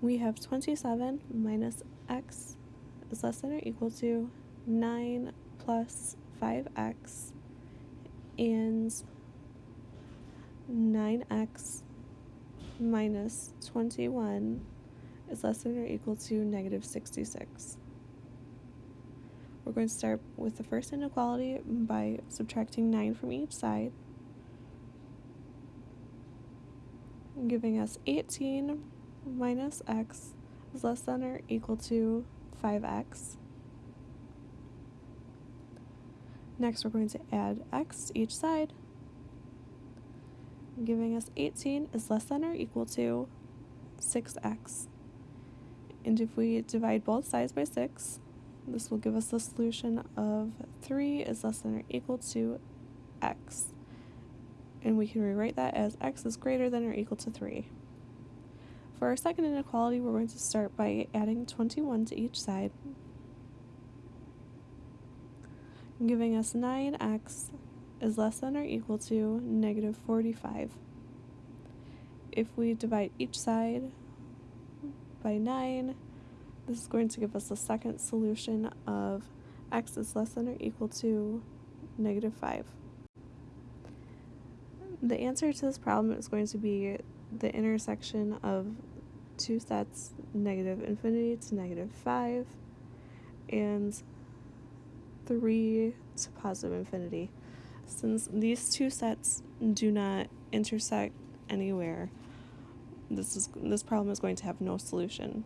we have 27 minus x is less than or equal to 9 plus 5x and 9x minus 21 is less than or equal to negative 66. We're going to start with the first inequality by subtracting 9 from each side, giving us 18 minus x is less than or equal to 5x. Next, we're going to add x to each side, giving us 18 is less than or equal to 6x. And if we divide both sides by 6, this will give us the solution of 3 is less than or equal to x. And we can rewrite that as x is greater than or equal to 3. For our second inequality, we're going to start by adding 21 to each side, giving us 9x is less than or equal to negative 45. If we divide each side by 9, this is going to give us the second solution of x is less than or equal to negative 5. The answer to this problem is going to be the intersection of two sets negative infinity to negative 5 and 3 to positive infinity. Since these two sets do not intersect anywhere, this is this problem is going to have no solution.